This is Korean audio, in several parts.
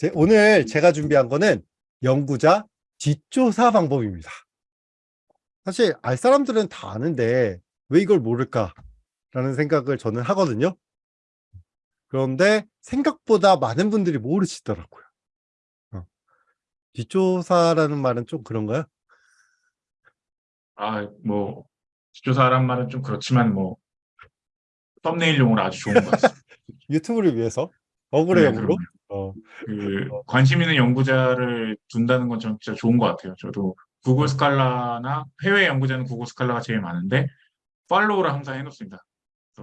제, 오늘 제가 준비한 거는 연구자 뒷조사 방법입니다. 사실 알 사람들은 다 아는데 왜 이걸 모를까라는 생각을 저는 하거든요. 그런데 생각보다 많은 분들이 모르시더라고요. 어. 뒷조사라는 말은 좀 그런가요? 아, 뭐 뒷조사란 말은 좀 그렇지만 뭐 썸네일용으로 아주 좋은 것 같습니다. 유튜브를 위해서 억울해용으로 네, 어, 그 관심 있는 연구자를 둔다는 건전 진짜 좋은 것 같아요. 저도 구글 스칼라나 해외 연구자는 구글 스칼라가 제일 많은데 팔로우를 항상 해놓습니다.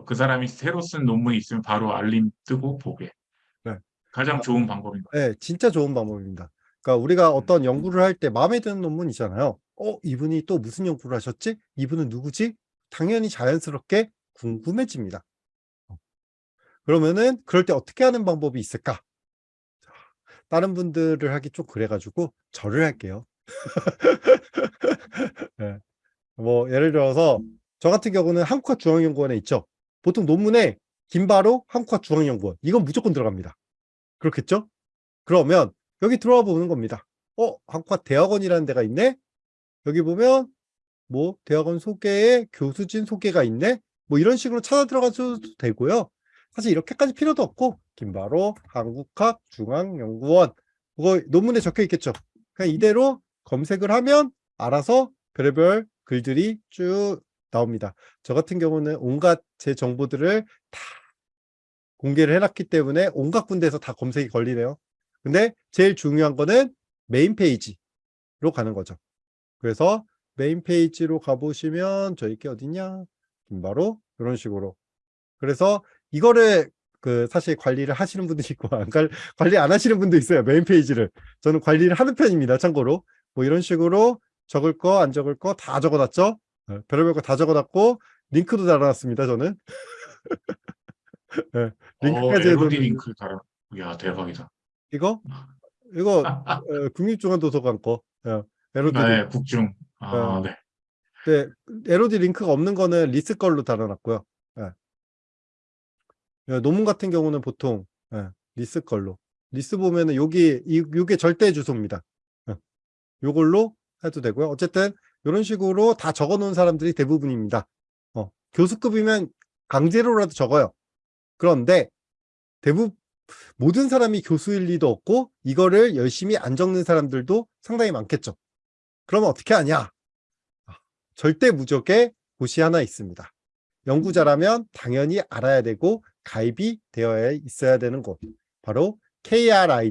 그 사람이 새로 쓴 논문이 있으면 바로 알림 뜨고 보게. 네. 가장 좋은 방법인 것 같아요. 네, 진짜 좋은 방법입니다. 그러니까 우리가 어떤 연구를 할 때 마음에 드는 논문 있잖아요. 어, 이분이 또 무슨 연구를 하셨지? 이분은 누구지? 당연히 자연스럽게 궁금해집니다. 어. 그러면은 그럴 때 어떻게 하는 방법이 있을까? 다른 분들을 하기 좀 그래가지고 저를 할게요. 네. 뭐 예를 들어서 저 같은 경우는 한국학중앙연구원에 있죠. 보통 논문에 김바로 한국학중앙연구원 이건 무조건 들어갑니다. 그렇겠죠? 그러면 여기 들어와 보는 겁니다. 어, 한국학 대학원이라는 데가 있네. 여기 보면 뭐 대학원 소개에 교수진 소개가 있네. 뭐 이런 식으로 찾아 들어가셔도 되고요. 사실 이렇게까지 필요도 없고 김바로 한국학 중앙연구원 그거 논문에 적혀 있겠죠. 그냥 이대로 검색을 하면 알아서 별의별 글들이 쭉 나옵니다. 저 같은 경우는 온갖 제 정보들을 다 공개를 해놨기 때문에 온갖 군데에서 다 검색이 걸리네요. 근데 제일 중요한 거는 메인 페이지로 가는 거죠. 그래서 메인 페이지로 가보시면 저희 게 어디냐? 김바로 이런 식으로. 그래서 이거를 그 사실 관리를 하시는 분도 있고 안 관리 안 하시는 분도 있어요. 메인 페이지를. 저는 관리를 하는 편입니다. 참고로. 뭐 이런 식으로 적을 거 안 적을 거 다 적어놨죠. 네, 별의별 거 다 적어놨고 링크도 달아놨습니다. 저는. 네, 링크까지 어, 해도 링크 달아. 야 대박이다. 이거 이거 어, 국립중앙도서관 거. 예, LOD 링크. 네, 국중. 아, 네. 네, LOD 링크가 없는 거는 RISS 걸로 달아놨고요. 예. 예, 논문 같은 경우는 보통 예, RISS 걸로. RISS 보면은 여기 이 요게 절대 주소입니다. 예. 요걸로 해도 되고요. 어쨌든 이런 식으로 다 적어 놓은 사람들이 대부분입니다. 어, 교수급이면 강제로라도 적어요. 그런데 대부분 모든 사람이 교수일 리도 없고 이거를 열심히 안 적는 사람들도 상당히 많겠죠. 그러면 어떻게 하냐? 아, 절대 무적의 곳이 하나 있습니다. 연구자라면 당연히 알아야 되고 가입이 되어야 있어야 되는 곳. 바로 kri.go.kr입니다.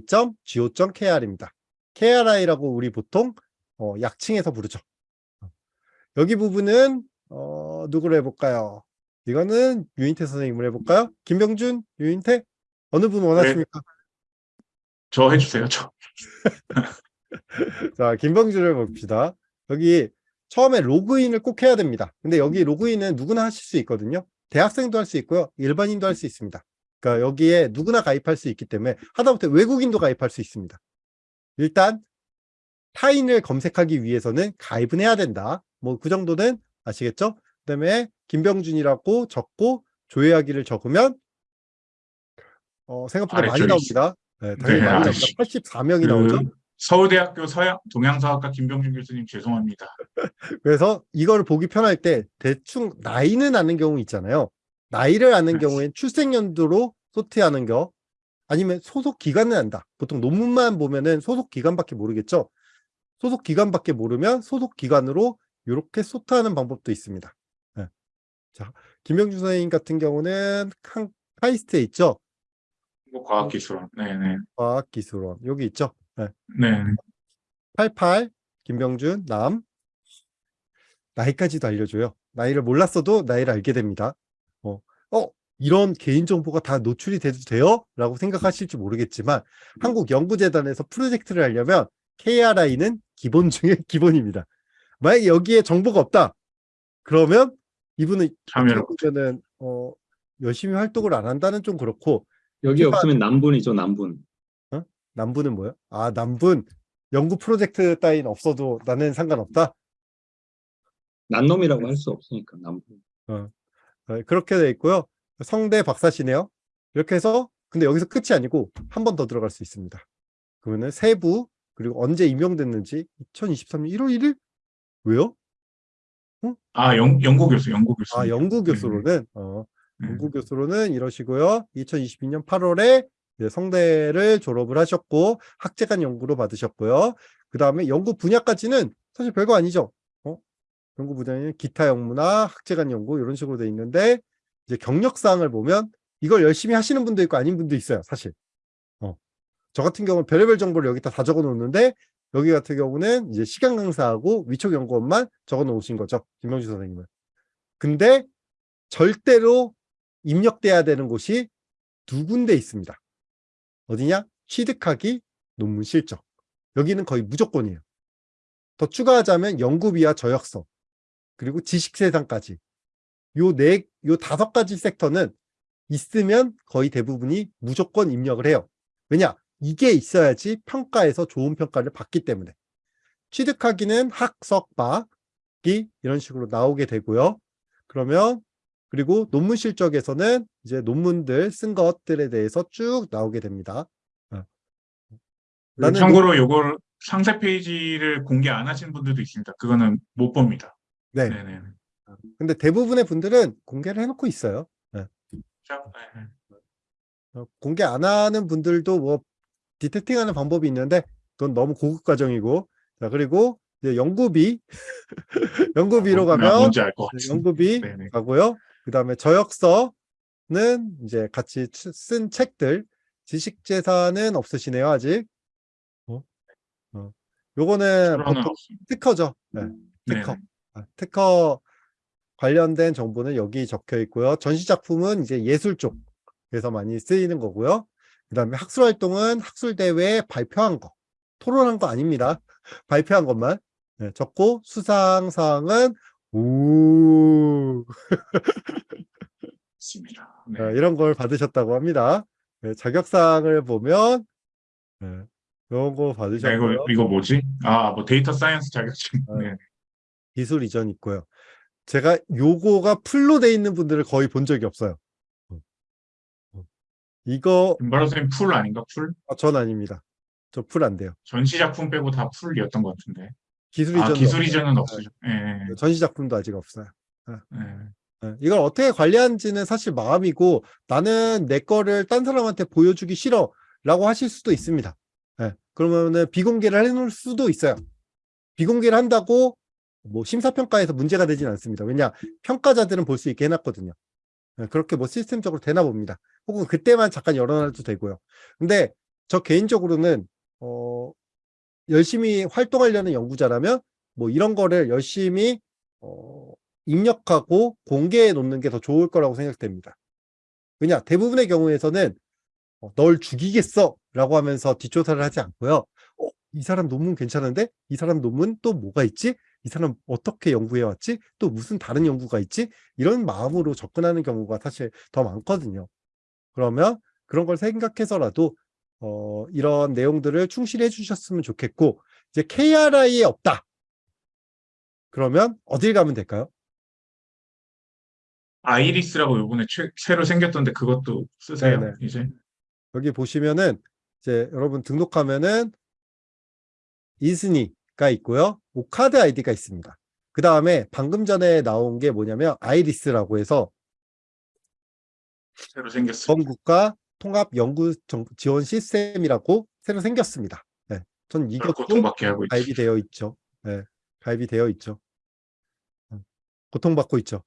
kri라고 우리 보통 어, 약칭해서 부르죠. 여기 부분은 어, 누구로 해볼까요? 이거는 유인태 선생님을 해볼까요? 김병준, 유인태? 어느 분 원하십니까? 저 해주세요. 저. 자, 김병준을 봅시다. 여기 처음에 로그인을 꼭 해야 됩니다. 근데 여기 로그인은 누구나 하실 수 있거든요. 대학생도 할 수 있고요. 일반인도 할 수 있습니다. 그러니까 여기에 누구나 가입할 수 있기 때문에 하다못해 외국인도 가입할 수 있습니다. 일단 타인을 검색하기 위해서는 가입은 해야 된다. 뭐 그 정도는 아시겠죠? 그 다음에 김병준이라고 적고 조회하기를 적으면 어, 생각보다 많이 아래쪽에 나옵니다. 네, 당연히 네, 많이 나옵니다. 아래쪽. 84명이 그 나오죠. 서울대학교 서양 동양사학과 김병준 교수님 죄송합니다. 그래서 이걸 보기 편할 때 대충 나이는 아는 경우 있잖아요. 나이를 아는 네. 경우엔 출생연도로 소트하는 겨 아니면 소속 기간을 안다. 보통 논문만 보면은 소속 기간밖에 모르겠죠. 소속 기간밖에 모르면 소속 기간으로 이렇게 소트하는 방법도 있습니다. 네. 자, 김영준 선생님 같은 경우는 칸, 카이스트에 있죠. 과학기술원. 네네. 과학기술원 여기 있죠. 네. 네. 88 김병준 남 나이까지도 알려줘요. 나이를 몰랐어도 나이를 알게 됩니다. 어, 어 이런 개인정보가 다 노출이 돼도 돼요? 라고 생각하실지 모르겠지만 한국연구재단에서 프로젝트를 하려면 KRI는 기본 중에 기본입니다. 만약에 여기에 정보가 없다. 그러면 이분은 보면은 어, 열심히 활동을 안 한다는 좀 그렇고 여기 없으면 남분이죠, 남분. 남분은 뭐야? 아 남분 연구 프로젝트 따윈 없어도 나는 상관없다. 난놈이라고 할 수 없으니까 남분. 네, 그렇게 돼 있고요. 성대 박사시네요. 이렇게 해서 근데 여기서 끝이 아니고 한 번 더 들어갈 수 있습니다. 그러면은 세부 그리고 언제 임명됐는지 2023년 1월 1일 왜요? 아, 영, 연구 교수, 연구 교수. 아 연구 네, 교수로는 어, 네. 연구 교수로는 이러시고요. 2022년 8월에 성대를 졸업을 하셨고 학제간 연구로 받으셨고요. 그 다음에 연구 분야까지는 사실 별거 아니죠. 어? 연구 분야는 기타 연구나 학제간 연구 이런 식으로 돼 있는데 이제 경력사항을 보면 이걸 열심히 하시는 분도 있고 아닌 분도 있어요. 사실. 어. 저 같은 경우는 별의별 정보를 여기다 다 적어 놓는데 여기 같은 경우는 이제 시간 강사하고 위촉 연구원만 적어 놓으신 거죠. 김명주 선생님은. 근데 절대로 입력돼야 되는 곳이 두 군데 있습니다. 어디냐? 취득하기, 논문 실적. 여기는 거의 무조건이에요. 더 추가하자면 연구비와 저역서, 그리고 지식세상까지. 요 네, 요 다섯 가지 섹터는 있으면 거의 대부분이 무조건 입력을 해요. 왜냐? 이게 있어야지 평가에서 좋은 평가를 받기 때문에. 취득하기는 학석 박이 이런 식으로 나오게 되고요. 그러면 그리고 논문 실적에서는 이제 논문들 쓴 것들에 대해서 쭉 나오게 됩니다. 어. 나는 참고로 요걸 상세 페이지를 공개 안 하신 분들도 있습니다. 그거는 못 봅니다. 네. 네네. 근데 대부분의 분들은 공개를 해놓고 있어요. 자, 네. 어, 공개 안 하는 분들도 뭐 디텍팅하는 방법이 있는데 그건 너무 고급 과정이고 자 그리고 이제 연구비 연구비로 아, 가면 네. 연구비 네네. 가고요. 그 다음에 저역서는 이제 같이 치- 쓴 책들, 지식재산은 없으시네요, 아직. 어? 어. 요거는 보통. 특허죠. 네, 네네. 특허. 아, 특허 관련된 정보는 여기 적혀 있고요. 전시작품은 이제 예술 쪽에서 많이 쓰이는 거고요. 그 다음에 학술활동은 학술대회에 발표한 거, 토론한 거 아닙니다. 발표한 것만 네, 적고 수상사항은 우 있습니다. 네. 어, 이런 걸 받으셨다고 합니다. 네, 자격사항을 보면 네, 이런 거 네, 받으셨고요. 이거, 이거 뭐지? 아, 뭐 data science 자격증. 어. 네. 기술 이전 있고요. 제가 요거가 full로 돼 있는 분들을 거의 본 적이 없어요. 어. 어. 이거 김바로 선생님 full 아닌가? full? 아, 전 아닙니다. 저 풀 안 돼요. 전시 작품 빼고 다 풀이었던 것 같은데. 기술 아, 이전 기술 이전은 없으죠. 예. 예, 전시 작품도 아직 없어요. 예. 네, 이걸 어떻게 관리하는지는 사실 마음이고 나는 내 거를 딴 사람한테 보여주기 싫어 라고 하실 수도 있습니다. 네, 그러면은 비공개를 해놓을 수도 있어요. 비공개를 한다고 뭐 심사평가에서 문제가 되진 않습니다. 왜냐 평가자들은 볼 수 있게 해놨거든요. 네, 그렇게 뭐 시스템적으로 되나 봅니다. 혹은 그때만 잠깐 열어놔도 되고요. 근데 저 개인적으로는 어, 열심히 활동하려는 연구자라면 뭐 이런 거를 열심히 어, 입력하고 공개해 놓는 게 더 좋을 거라고 생각됩니다. 왜냐 대부분의 경우에서는 어, 널 죽이겠어 라고 하면서 뒷조사를 하지 않고요. 어, 이 사람 논문 괜찮은데? 이 사람 논문 또 뭐가 있지? 이 사람 어떻게 연구해 왔지? 또 무슨 다른 연구가 있지? 이런 마음으로 접근하는 경우가 사실 더 많거든요. 그러면 그런 걸 생각해서라도 어, 이런 내용들을 충실히 해주셨으면 좋겠고 이제 KRI에 없다. 그러면 어딜 가면 될까요? 아이리스라고 요번에 최, 새로 생겼던데 그것도 쓰세요, 네네. 이제? 여기 보시면은 이제 여러분 등록하면은 이스니가 있고요. 오카드 아이디가 있습니다. 그 다음에 방금 전에 나온 게 뭐냐면 IRIS라고 해서 새로 생겼어요. 전국가 통합 연구 정- 지원 시스템이라고 새로 생겼습니다. 네. 전 이것도. 가입이 되어 있죠. 네. 가입이 되어 있죠. 음, 고통받고 있죠.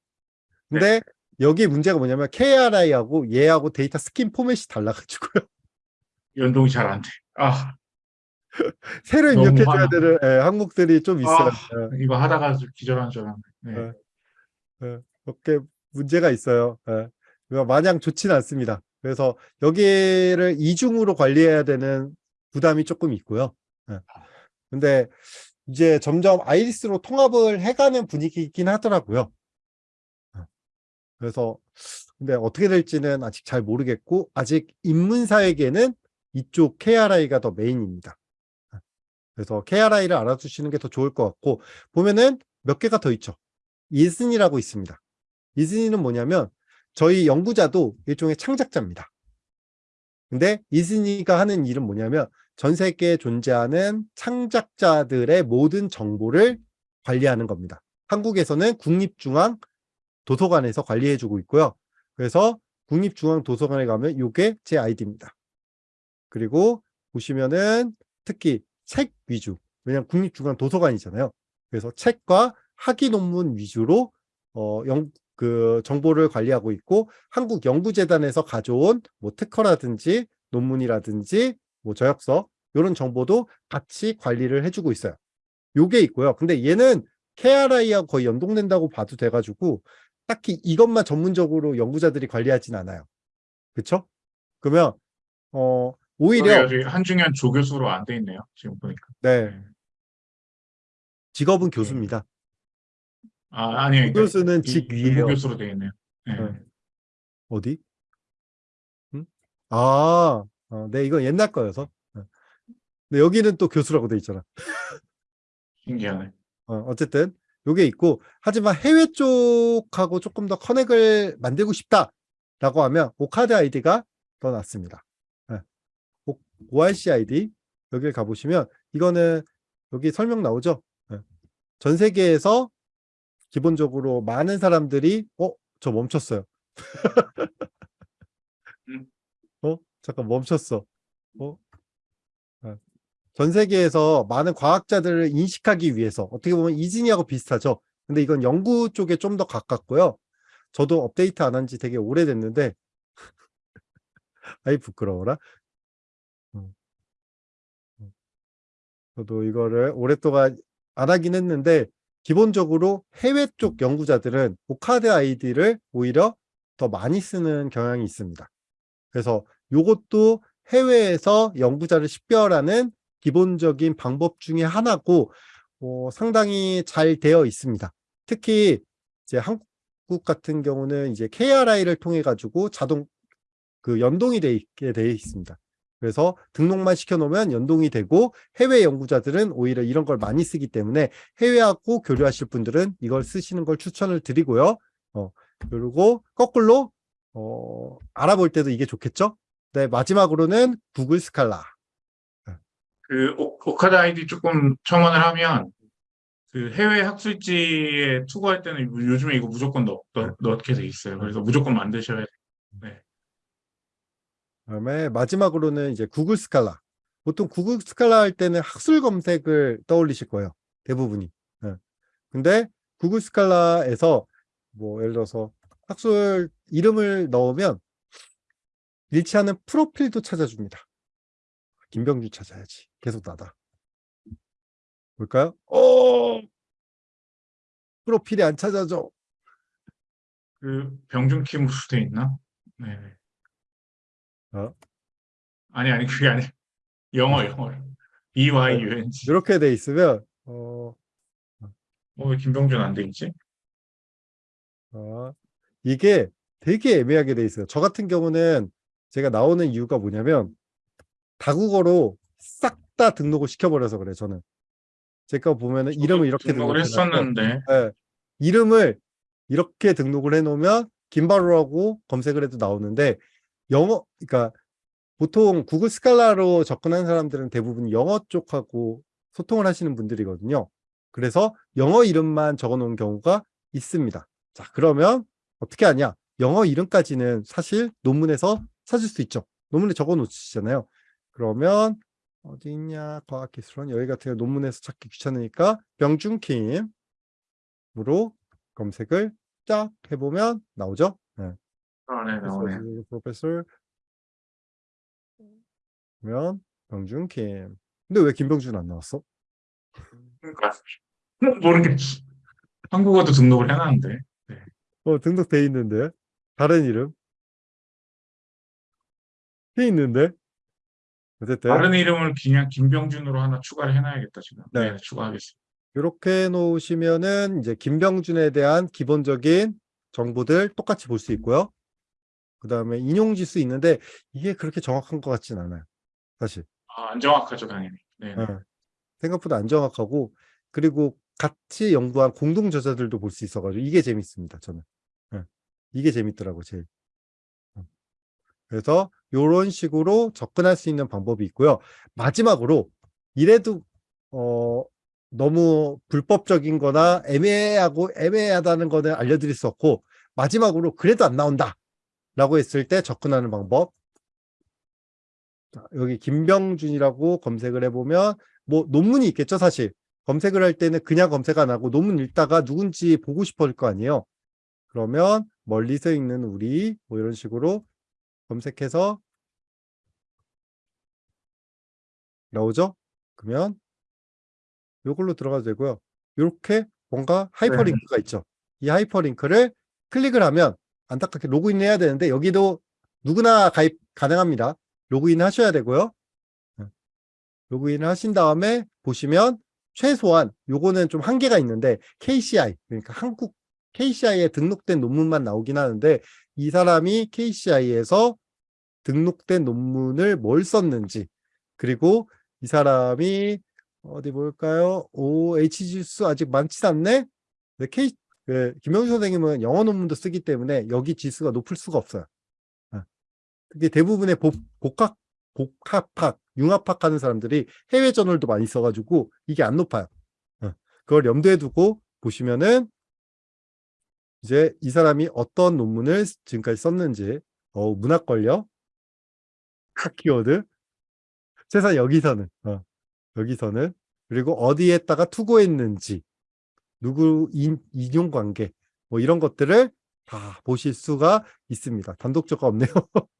근데 여기 문제가 뭐냐면 KRI하고 얘하고 data schema 포맷이 달라가지고요. 연동이 잘 안 돼. 아, 새로 입력해줘야. 되는 예, 항목들이 좀 있어요. 아, 이거 하다가 좀 기절한 줄 알았네. 네. 네. 예, 그렇게 문제가 있어요. 예. 그러니까 마냥 좋지는 않습니다. 그래서 여기를 이중으로 관리해야 되는 부담이 조금 있고요. 예. 근데 이제 점점 아이리스로 통합을 해가는 분위기이긴 하더라고요. 예. 그래서 근데 어떻게 될지는 아직 잘 모르겠고 아직 입문사에게는 이쪽 KRI가 더 메인입니다. 예. 그래서 KRI를 알아두시는 게 더 좋을 것 같고 보면은 몇 개가 더 있죠. 이슨이라고 있습니다. 이슨이는 뭐냐면 저희 연구자도 일종의 창작자입니다. 근데 이즈니가 하는 일은 뭐냐면 전 세계에 존재하는 창작자들의 모든 정보를 관리하는 겁니다. 한국에서는 국립중앙 도서관에서 관리해주고 있고요. 그래서 국립중앙 도서관에 가면 이게 제 아이디입니다. 그리고 보시면은 특히 책 위주, 왜냐면 국립중앙 도서관이잖아요. 그래서 책과 학위 논문 위주로 어, 영, 그 정보를 관리하고 있고 한국 연구재단에서 가져온 뭐 특허라든지 논문이라든지 뭐 저역서 이런 정보도 같이 관리를 해주고 있어요. 요게 있고요. 근데 얘는 KRI하고 거의 연동된다고 봐도 돼가지고 딱히 이것만 전문적으로 연구자들이 관리하진 않아요. 그쵸? 그러면 어 오히려 오히려 한중현 조교수로 안 돼 있네요. 지금 보니까. 네 직업은 교수입니다. 아, 아니, 그러니까 교수는 이- 직 위에요. 교수로 돼 있네요. 네. 네. 어디? 응? 아, 어, 네, 이건 옛날 거여서. 네. 근데 여기는 또 교수라고 돼 있잖아. 신기하네. 어, 어쨌든 요게 있고 하지만 해외 쪽하고 조금 더 커넥을 만들고 싶다라고 하면 오카드 아이디가 더 낫습니다. 네. 오- ORC 아이디 여기를 가보시면 이거는 여기 설명 나오죠. 네. 전 세계에서 기본적으로 많은 사람들이 어? 저 멈췄어요. 음. 어? 잠깐 멈췄어. 어? 네. 전 세계에서 많은 과학자들을 인식하기 위해서 어떻게 보면 이진이하고 비슷하죠. 근데 이건 연구 쪽에 좀 더 가깝고요. 저도 업데이트 안 한 지 되게 오래됐는데 아이 부끄러워라. 음. 음. 저도 이거를 오랫동안 안 하긴 했는데 기본적으로 해외 쪽 연구자들은 오카드 아이디를 오히려 더 많이 쓰는 경향이 있습니다. 그래서 이것도 해외에서 연구자를 식별하는 기본적인 방법 중에 하나고 어, 상당히 잘 되어 있습니다. 특히 이제 한국 같은 경우는 이제 KRI를 통해 가지고 자동 그 연동이 돼 있게 되어 있습니다. 그래서 등록만 시켜놓으면 연동이 되고 해외 연구자들은 오히려 이런 걸 많이 쓰기 때문에 해외하고 교류하실 분들은 이걸 쓰시는 걸 추천을 드리고요. 어, 그리고 거꾸로 어, 알아볼 때도 이게 좋겠죠? 네, 마지막으로는 Google Scholar. 그 오- ORCID 아이디 조금 첨언을 하면 그 해외 학술지에 투고할 때는 요- 요즘에 이거 무조건 넣, 넣, 넣게 돼 있어요. 그래서 무조건 만드셔야 돼요. 그 다음에 마지막으로는 이제 Google Scholar. 보통 Google Scholar 할 때는 학술 검색을 떠올리실 거예요. 대부분이. 예. 근데 구글 스칼라에서 뭐 예를 들어서 학술 이름을 넣으면 일치하는 프로필도 찾아줍니다. 김병주 찾아야지. 계속 나다. 볼까요? 어! 프로필이 안 찾아져. 그 병준킴으로 돼 있나? 네. 어? 아니 아니 그게 아니 영어 영어 B Y U N G. 이렇게 돼 있으면 어, 어 왜 김병준 안 돼 있지? 아, 이게 되게 애매하게 돼 있어요. 저 같은 경우는 제가 나오는 이유가 뭐냐면 다국어로 싹 다 등록을 시켜버려서 그래 저는. 제가 보면은 이름을 이렇게 등록을 했었는데 예, 이름을 이렇게 등록을 해놓으면 김바로라고 검색을 해도 나오는데 영어 그러니까 보통 구글 스칼라로 접근한 사람들은 대부분 영어 쪽하고 소통을 하시는 분들이거든요. 그래서 영어 이름만 적어 놓은 경우가 있습니다. 자, 그러면 어떻게 하냐? 영어 이름까지는 사실 논문에서 찾을 수 있죠. 논문에 적어 놓으시잖아요. 그러면 어디 있냐? 과학기술원 여기 같은 경우 논문에서 찾기 귀찮으니까 병준킴으로 검색을 쫙 해보면 나오죠. 네. 아, 네, 나오네. 프로페서 그러면 병준킴. 근데 왜 김병준 안 나왔어? 그러니까 모르겠어. 한국어도 등록을 해놨는데 어, 등록돼 있는데 다른 이름 돼 있는데 어쨌든 다른 이름을 그냥 김병준으로 하나 추가를 해놔야겠다 지금. 네. 네, 추가하겠습니다. 이렇게 놓으시면은 이제 김병준에 대한 기본적인 정보들 똑같이 볼 수 있고요. 그 다음에 인용지수 있는데 이게 그렇게 정확한 것 같진 않아요. 사실. 아, 안 정확하죠 당연히. 네. 네. 예. 생각보다 안 정확하고 그리고 같이 연구한 공동 저자들도 볼 수 있어가지고 이게 재밌습니다. 저는 예. 이게 재밌더라고 제일. 어. 그래서 이런 식으로 접근할 수 있는 방법이 있고요. 마지막으로 이래도 어, 너무 불법적인 거나 애매하고 애매하다는 거는 알려드릴 수 없고 마지막으로 그래도 안 나온다 라고 했을 때 접근하는 방법. 자, 여기 김병준이라고 검색을 해보면 뭐 논문이 있겠죠 사실. 검색을 할 때는 그냥 검색 안 하고 논문 읽다가 누군지 보고 싶을 거 아니에요. 그러면 멀리서 읽는 우리 뭐 이런 식으로 검색해서 나오죠? 그러면 이걸로 들어가도 되고요. 이렇게 뭔가 하이퍼링크가 있죠. 이 하이퍼링크를 클릭을 하면 안타깝게 로그인 해야 되는데 여기도 누구나 가입 가능합니다 로그인 하셔야 되고요 로그인 하신 다음에 보시면 최소한 요거는 좀 한계가 있는데 KCI 그러니까 한국 KCI에 등록된 논문만 나오긴 하는데 이 사람이 KCI에서 등록된 논문을 뭘 썼는지 그리고 이 사람이 어디 볼까요? 오, HG수 아직 많지 않네? 네, K, 그, 김영주 선생님은 영어 논문도 쓰기 때문에 여기 지수가 높을 수가 없어요. 아, 그게 대부분의 복, 복합, 복합학, 융합학 하는 사람들이 해외 저널도 많이 써가지고 이게 안 높아요. 어, 그걸 염두에 두고 보시면은 이제 이 사람이 어떤 논문을 지금까지 썼는지, 어, 문학 걸려? 학 키워드? 최소한 여기서는, 어, 여기서는, 그리고 어디에다가 투고했는지, 누구 인, 인용 관계, 뭐 이런 것들을 다 보실 수가 있습니다. 단독적가 없네요.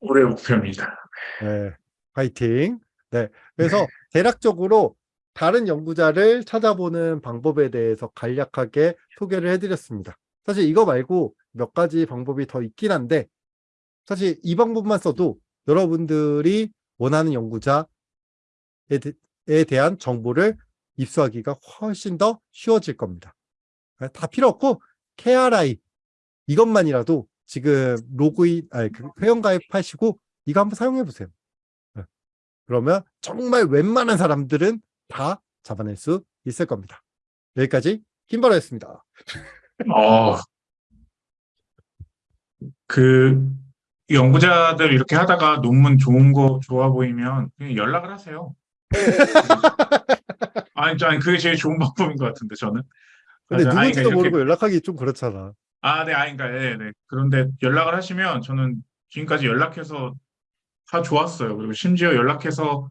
올해 목표입니다. 네, 파이팅. 네, 그래서 대략적으로 다른 연구자를 찾아보는 방법에 대해서 간략하게 소개를 해드렸습니다. 사실 이거 말고 몇 가지 방법이 더 있긴 한데 사실 이 방법만 써도 여러분들이 원하는 연구자에 대- 에 대한 정보를 입수하기가 훨씬 더 쉬워질 겁니다. 네, 다 필요 없고 KRI 이것만이라도 지금 로그인, 아니, 그 회원 가입하시고 이거 한번 사용해 보세요. 네. 그러면 정말 웬만한 사람들은 다 잡아낼 수 있을 겁니다. 여기까지 김바로였습니다. 어, 그 연구자들 이렇게 하다가 논문 좋은 거 좋아 보이면 연락을 하세요. 아니, 아니 그게 제일 좋은 방법인 것 같은데 저는. 근데 맞아요. 아니, 누군지도 그러니까 모르고 연락하기 좀 그렇잖아. 아, 네, 아니, 그러니까, 네, 네. 그런데 연락을 하시면 저는 지금까지 연락해서 다 좋았어요. 그리고 심지어 연락해서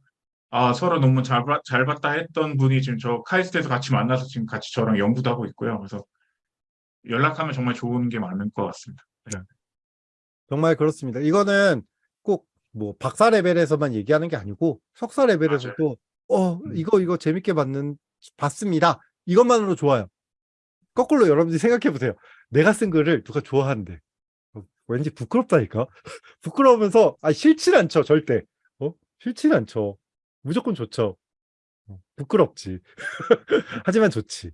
아, 서로 논문 잘, 봤- 잘 봤다 했던 분이 지금 저 카이스트에서 같이 만나서 지금 같이 저랑 연구도 하고 있고요. 그래서 연락하면 정말 좋은 게 많을 것 같습니다. 정말 그렇습니다. 이거는 꼭 뭐 박사 레벨에서만 얘기하는 게 아니고 석사 레벨에서도 어 음. 이거 이거 재밌게 봤는 봤습니다. 이것만으로 좋아요. 거꾸로 여러분들이 생각해 보세요. 내가 쓴 글을 누가 좋아하는데 어, 왠지 부끄럽다니까. 부끄러우면서 아 싫진 않죠 절대. 어 싫진 않죠. 무조건 좋죠. 어, 부끄럽지. 하지만 좋지.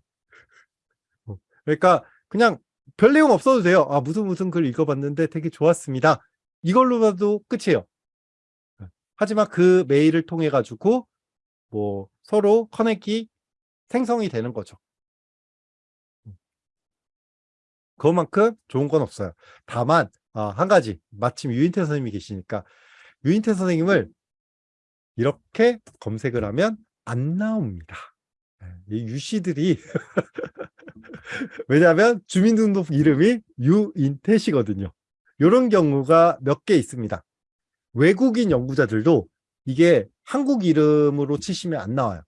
어, 그러니까 그냥 별 내용 없어도 돼요. 아, 무슨 무슨 글 읽어봤는데 되게 좋았습니다. 이걸로라도 끝이에요. 하지만 그 메일을 통해 가지고 뭐 서로 커넥이 생성이 되는 거죠. 그것만큼 좋은 건 없어요. 다만 아, 한 가지 마침 유인태 선생님이 계시니까 유인태 선생님을 이렇게 검색을 하면 안 나옵니다. 네, 이 유씨들이 왜냐하면 주민등록 이름이 유인태시거든요. 이런 경우가 몇 개 있습니다. 외국인 연구자들도 이게 한국 이름으로 치시면 안 나와요.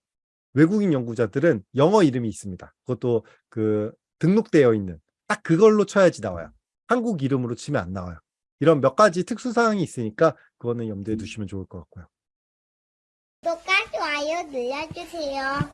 외국인 연구자들은 영어 이름이 있습니다. 그것도 그 등록되어 있는 딱 그걸로 쳐야지 나와요. 한국 이름으로 치면 안 나와요. 이런 몇 가지 특수사항이 있으니까 그거는 염두에 두시면 좋을 것 같고요. 구독과 좋아요 눌러주세요.